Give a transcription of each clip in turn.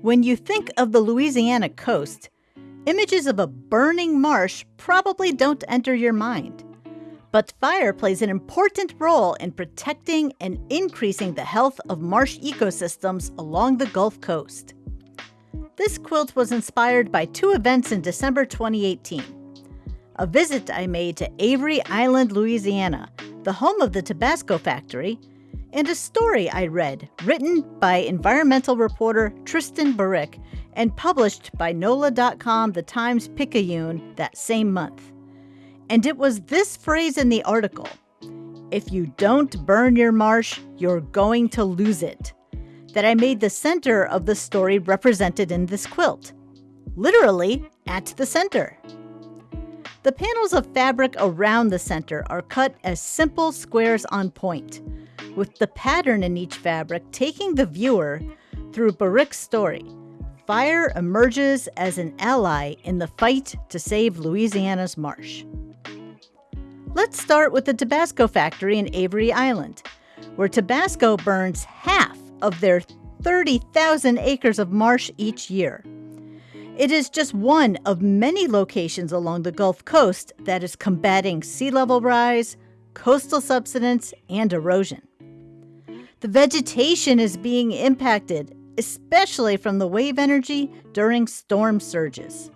When you think of the Louisiana coast, images of a burning marsh probably don't enter your mind. But fire plays an important role in protecting and increasing the health of marsh ecosystems along the Gulf Coast. This quilt was inspired by two events in December 2018. A visit I made to Avery Island, Louisiana, the home of the Tabasco factory, and a story I read written by environmental reporter Tristan Baurick and published by NOLA.com, the Times Picayune, that same month. And it was this phrase in the article if you don't burn your marsh, you're going to lose it. That I made the center of the story represented in this quilt. Literally, at the center. The panels of fabric around the center are cut as simple squares on point, with the pattern in each fabric taking the viewer through Baurick's story. Fire emerges as an ally in the fight to save Louisiana's marsh. Let's start with the Tabasco factory in Avery Island, where Tabasco burns half of their 30,000 acres of marsh each year. It is just one of many locations along the Gulf Coast that is combating sea level rise, coastal subsidence, and erosion. The vegetation is being impacted, especially from the wave energy during storm surges.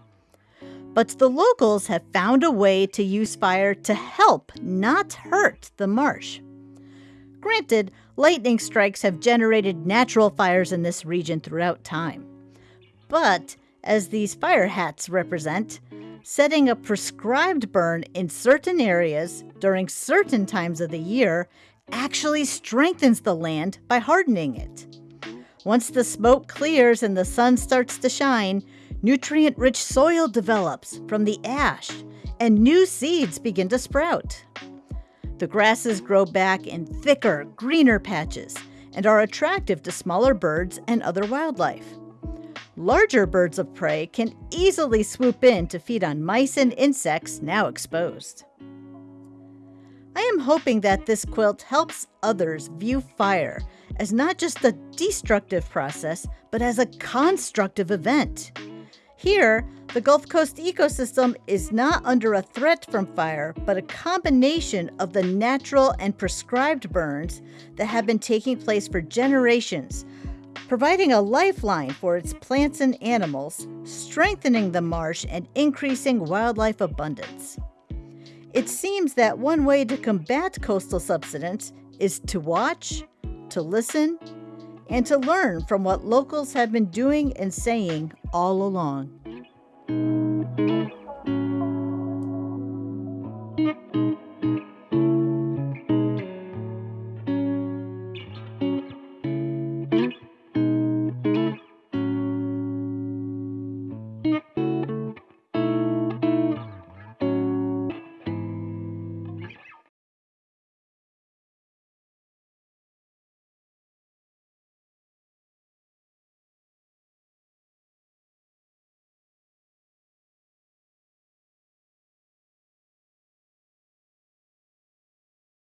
But the locals have found a way to use fire to help, not hurt, the marsh. Granted, lightning strikes have generated natural fires in this region throughout time. But, as these fire hats represent, setting a prescribed burn in certain areas during certain times of the year actually strengthens the land by hardening it. Once the smoke clears and the sun starts to shine, Nutrient rich soil develops from the ash, and new seeds begin to sprout. The grasses grow back in thicker, greener patches and are attractive to smaller birds and other wildlife. Larger birds of prey can easily swoop in to feed on mice and insects now exposed. I am hoping that this quilt helps others view fire as not just a destructive process, but as a constructive event. Here, the Gulf Coast ecosystem is not under a threat from fire, but a combination of the natural and prescribed burns that have been taking place for generations, providing a lifeline for its plants and animals, strengthening the marsh, and increasing wildlife abundance. It seems that one way to combat coastal subsidence is to watch, to listen, and to learn from what locals have been doing and saying all along.